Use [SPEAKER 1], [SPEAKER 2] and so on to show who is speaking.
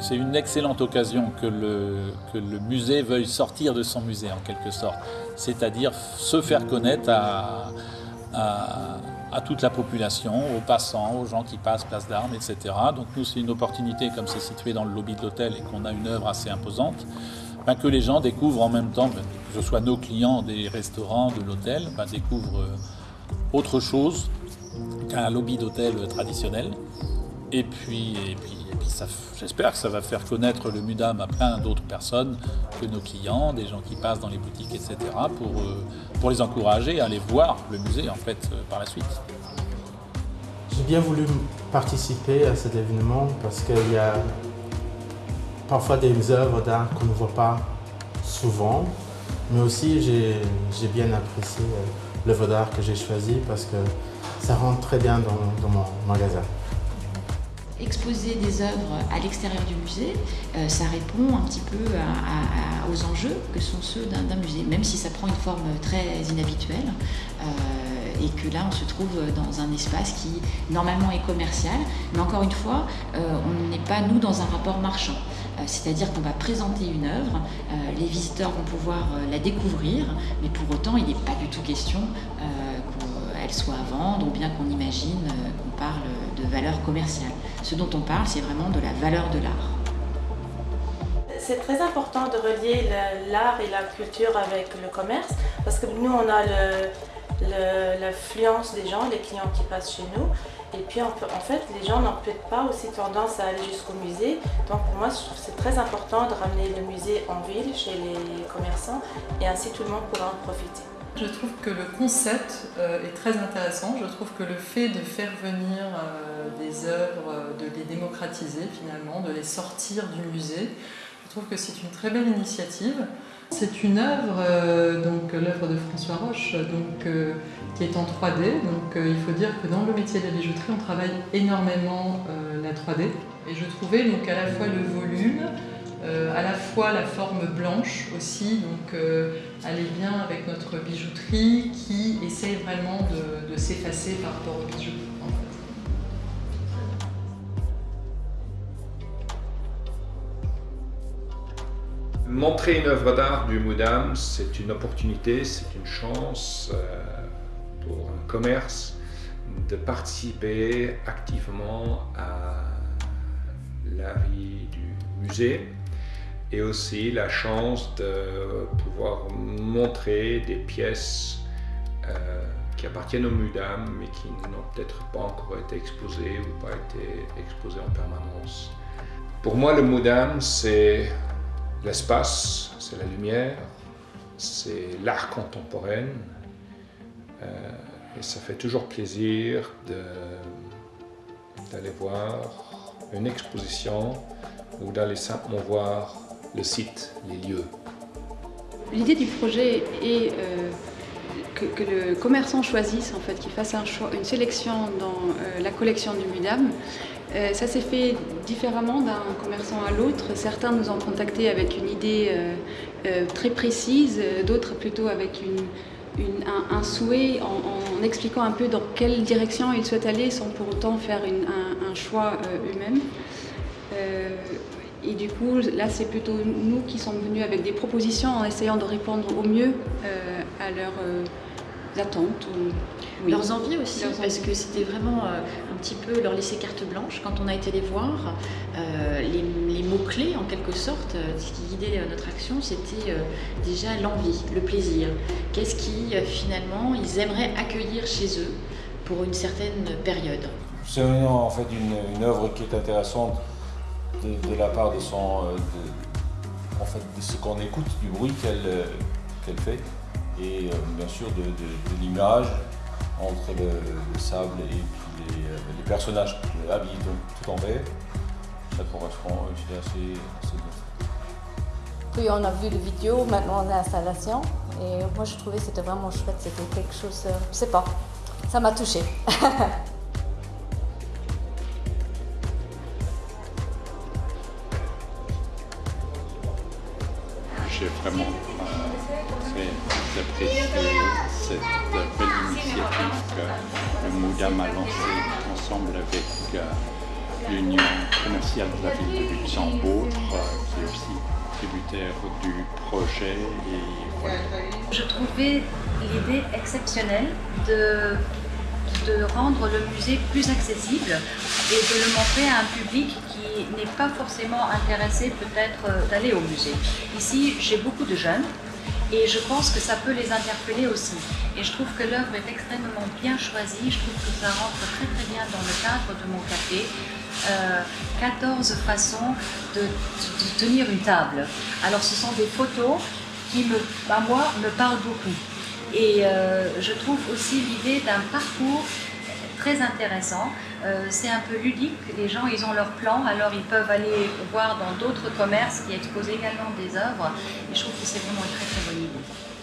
[SPEAKER 1] c'est une excellente occasion que le, musée veuille sortir de son musée en quelque sorte, c'est-à-dire se faire connaître à, à, toute la population, aux passants, aux gens qui passent place d'armes, etc. Donc nous, c'est une opportunité, comme c'est situé dans le lobby de l'hôtel et qu'on a une œuvre assez imposante, ben, que les gens découvrent en même temps, ben, que ce soit nos clients des restaurants, de l'hôtel, ben, découvrent euh, autre chose qu'un lobby d'hôtel traditionnel. Et puis, et puis, j'espère que ça va faire connaître le MUDAM à plein d'autres personnes que nos clients, des gens qui passent dans les boutiques, etc., pour, euh, pour les encourager à aller voir le musée en fait euh, par la suite.
[SPEAKER 2] J'ai bien voulu participer à cet événement parce qu'il y a parfois des œuvres d'art qu'on ne voit pas souvent, mais aussi j'ai bien apprécié euh, l'œuvre d'art que j'ai choisi parce que ça rentre très bien dans, mon magasin.
[SPEAKER 3] Exposer des œuvres à l'extérieur du musée, euh, ça répond un petit peu aux enjeux que sont ceux d'un musée, même si ça prend une forme très inhabituelle. Euh, et que là on se trouve dans un espace qui normalement est commercial, mais encore une fois, euh, on n'est pas nous dans un rapport marchand. C'est-à-dire qu'on va présenter une œuvre, les visiteurs vont pouvoir la découvrir, mais pour autant il n'est pas du tout question soit à vendre ou bien qu'on imagine euh, qu'on parle de valeur commerciale. Ce dont on parle, c'est vraiment de la valeur de l'art.
[SPEAKER 4] C'est très important de relier l'art et la culture avec le commerce parce que nous, on a l'influence des gens, les clients qui passent chez nous. Et puis en, fait, les gens n'ont peut-être pas aussi tendance à aller jusqu'au musée. Donc pour moi, c'est très important de ramener le musée en ville, chez les commerçants, et ainsi tout le monde pourra en profiter.
[SPEAKER 5] Je trouve que le concept euh, est très intéressant. Je trouve que le fait de faire venir euh, des œuvres, euh, de les démocratiser finalement, de les sortir du musée, je trouve que c'est une très belle initiative. C'est une œuvre, donc l'œuvre de François Roche, donc, qui est en 3D. Donc il faut dire que dans le métier de la bijouterie, on travaille énormément la 3D. Et je trouvais donc à la fois le volume, euh, à la fois la forme blanche aussi, donc euh, elle est bien avec notre bijouterie qui essaie vraiment de, s'effacer par rapport au bijou.
[SPEAKER 6] Montrer une œuvre d'art du Moudam, c'est une opportunité, c'est une chance euh, pour un commerce de participer activement à la vie du musée et aussi la chance de pouvoir montrer des pièces euh, qui appartiennent au MUDAM mais qui n'ont peut-être pas encore été exposées ou pas été exposées en permanence. Pour moi, le MUDAM, c'est l'espace, c'est la lumière, c'est l'art contemporain euh, et ça fait toujours plaisir d'aller voir une exposition ou d'aller simplement voir le site, les lieux.
[SPEAKER 7] L'idée du projet est euh, que, le commerçant choisisse, en fait, qu'il fasse un choix, une sélection dans euh, la collection du MUDAM. Euh, ça s'est fait différemment d'un commerçant à l'autre. Certains nous ont contactés avec une idée très précise, d'autres plutôt avec un, souhait en, expliquant un peu dans quelle direction ils souhaitent aller sans pour autant faire un, choix eux-mêmes. Et du coup, là, c'est plutôt nous qui sommes venus avec des propositions en essayant de répondre au mieux euh, à leurs euh, attentes.
[SPEAKER 3] Leurs envies aussi, parce que c'était vraiment euh, un petit peu leur laisser carte blanche quand on a été les voir. les, mots-clés, en quelque sorte, ce qui guidait notre action, c'était déjà l'envie, le plaisir. Qu'est-ce qui, finalement, ils aimeraient accueillir chez eux pour une certaine période?
[SPEAKER 8] C'est en fait une, une œuvre qui est intéressante de, la part de son, euh, en fait, de ce qu'on écoute, du bruit qu'elle euh, fait, et euh, bien sûr de, l'image entre le, sable et puis les, personnages habillés tout en vert. Ça correspond, je assez, assez
[SPEAKER 9] Puis on a vu les vidéos, maintenant on est installation, et moi je trouvais que c'était vraiment chouette, c'était quelque chose, je sais pas, ça m'a touchée.
[SPEAKER 10] j'ai vraiment euh, très apprécié cette belle initiative que le Moudam a lancée ensemble avec euh, l'Union commerciale de la ville de Luxembourg, euh, qui est aussi tributaire du projet. Et
[SPEAKER 11] Je trouvais l'idée exceptionnelle de, de rendre le musée plus accessible et de le montrer à un public qui n'est pas forcément intéressé peut-être euh, d'aller au musée. Ici, j'ai beaucoup de jeunes et je pense que ça peut les interpeller aussi. Et je trouve que l'œuvre est extrêmement bien choisie, je trouve que ça rentre très très bien dans le cadre de mon café. 14 euh, façons de, tenir une table. Alors ce sont des photos qui, me, à moi, me parlent beaucoup. Et euh, je trouve aussi l'idée d'un parcours très intéressant. Euh, c'est un peu ludique, les gens ils ont leur plan, alors ils peuvent aller voir dans d'autres commerces qui exposent également des œuvres. Et je trouve que c'est vraiment une très très bonne idée.